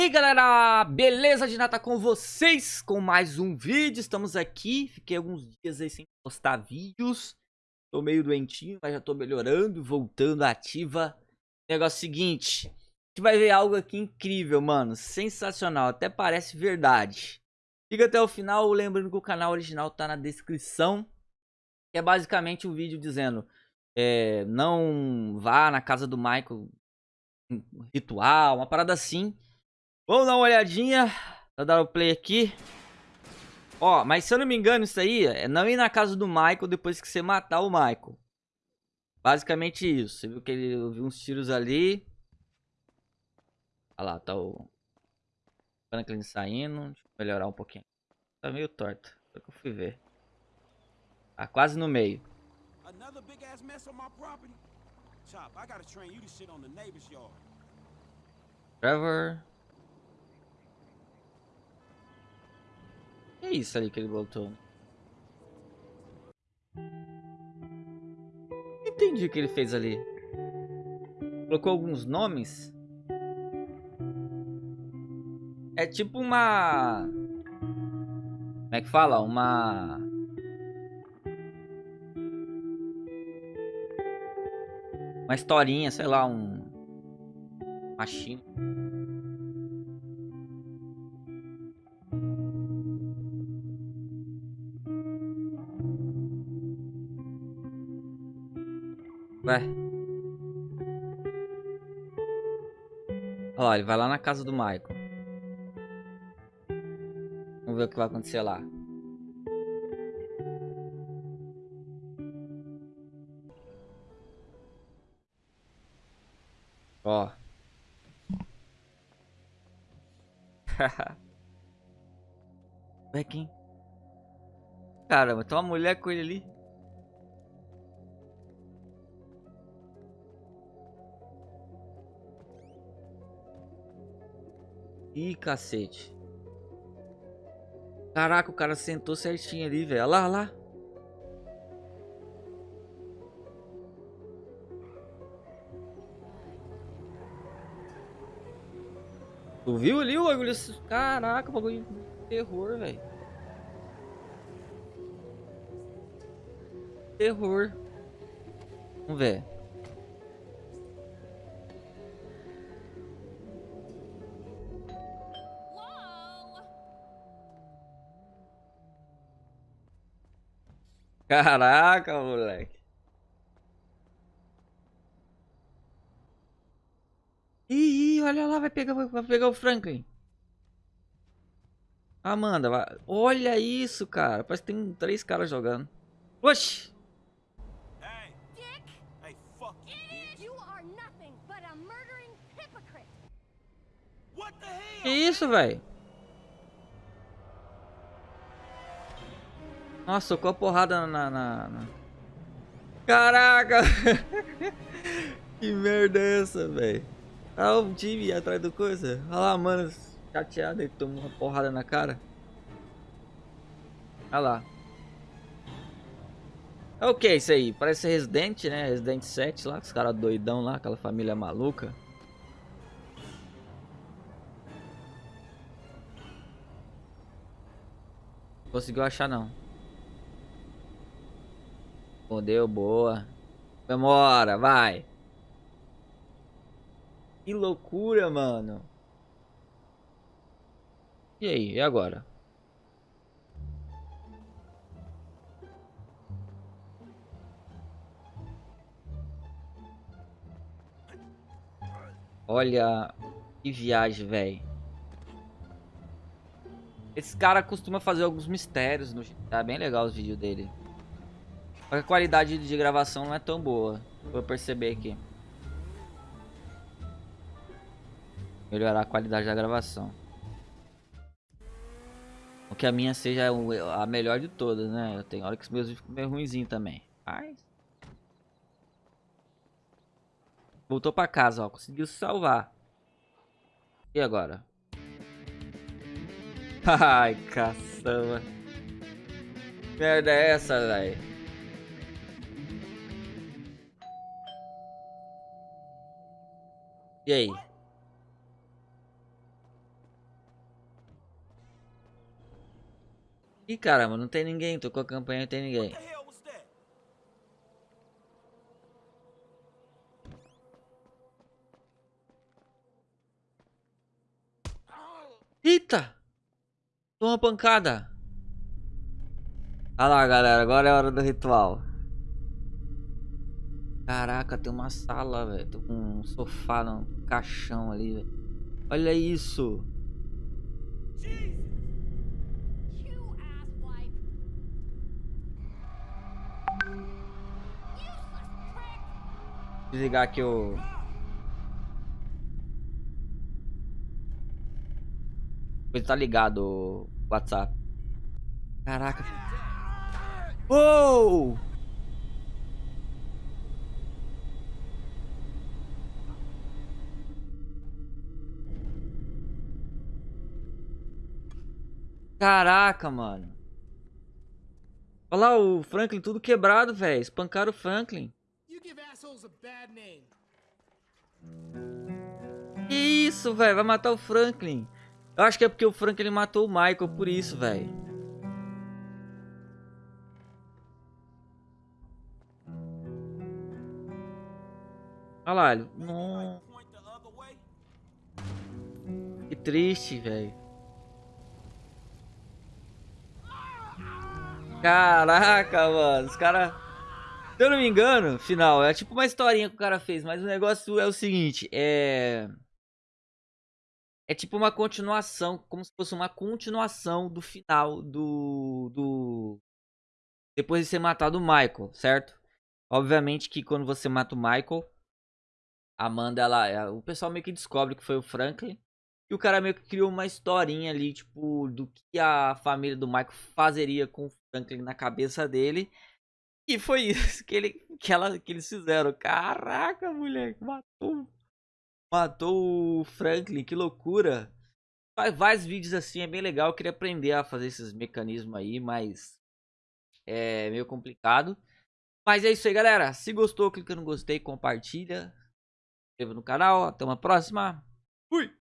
E aí galera, beleza de nata com vocês com mais um vídeo, estamos aqui, fiquei alguns dias aí sem postar vídeos, tô meio doentinho, mas já tô melhorando, voltando ativa. Negócio seguinte, a gente vai ver algo aqui incrível, mano, sensacional, até parece verdade. Fica até o final, lembrando que o canal original tá na descrição, que é basicamente um vídeo dizendo, é, não vá na casa do Michael, um ritual, uma parada assim. Vamos dar uma olhadinha. Vou dar o play aqui. Ó, mas se eu não me engano, isso aí é não ir na casa do Michael depois que você matar o Michael. Basicamente isso. Você viu que ele viu uns tiros ali. Olha lá, tá o Franklin saindo. Deixa eu melhorar um pouquinho. Tá meio torto. Foi que eu fui ver. Tá quase no meio. Trevor. É isso ali que ele botou? Entendi o que ele fez ali. Colocou alguns nomes. É tipo uma... Como é que fala? Uma... Uma historinha, sei lá, um... Machine. Ué. Olha lá, ele vai lá na casa do Michael. Vamos ver o que vai acontecer lá. Ó. Ué, quem? Caramba, tem uma mulher com ele ali. Ih, cacete. Caraca, o cara sentou certinho ali, velho. Olha lá, olha lá. Tu viu ali o bagulho? Caraca, o bagulho de terror, velho. Terror. Vamos ver. Caraca, moleque. Ih, olha lá, vai pegar, vai pegar o Franklin. Amanda, vai. olha isso, cara. Parece que tem três caras jogando. Oxi! Que isso, velho? Nossa, socou a porrada na... na, na... Caraca! que merda é essa, velho? Olha o time atrás do coisa. Olha lá, mano. Chateado, ele tomou uma porrada na cara. Olha lá. É o que isso aí? Parece Resident, né? Resident 7 lá, os caras doidão lá, aquela família maluca. Conseguiu achar não. Respondeu, boa. Demora, vai. Que loucura, mano. E aí, e agora? Olha, que viagem, velho. Esse cara costuma fazer alguns mistérios no... Tá bem legal os vídeos dele. A qualidade de gravação não é tão boa. Vou perceber aqui. Melhorar a qualidade da gravação. O que a minha seja a melhor de todas, né? Tem hora que os meus ficam meio ruimzinho também. Voltou pra casa, ó. Conseguiu se salvar. E agora? Ai, caçamba. Merda é essa, velho? E aí? Ih, caramba, não tem ninguém. Tô com a campanha, não tem ninguém. Eita! Toma pancada. Olha lá, galera. Agora é a hora do ritual. Caraca, tem uma sala, velho. Tem um sofá, um caixão ali, velho. Olha isso. Desligar aqui o... Ele tá ligado o WhatsApp. Caraca. Uou! Caraca, mano. Olha lá o Franklin tudo quebrado, velho. Espancaram o Franklin. Que isso, velho? Vai matar o Franklin. Eu acho que é porque o Franklin matou o Michael, por isso, velho. Olha lá, ele... Não... Que triste, velho. Caraca, mano. Os caras... Se eu não me engano, final, é tipo uma historinha que o cara fez, mas o negócio é o seguinte, é... É tipo uma continuação, como se fosse uma continuação do final do... do... Depois de ser matado o Michael, certo? Obviamente que quando você mata o Michael, Amanda, ela, o pessoal meio que descobre que foi o Franklin. E o cara meio que criou uma historinha ali, tipo, do que a família do Michael fazeria com o Franklin na cabeça dele. E foi isso que, ele, que, ela, que eles fizeram. Caraca, moleque, matou. Matou o Franklin, que loucura. Faz vários vídeos assim, é bem legal. Eu queria aprender a fazer esses mecanismos aí, mas é meio complicado. Mas é isso aí, galera. Se gostou, clica no gostei, compartilha. Se inscreva no canal. Até uma próxima. Fui!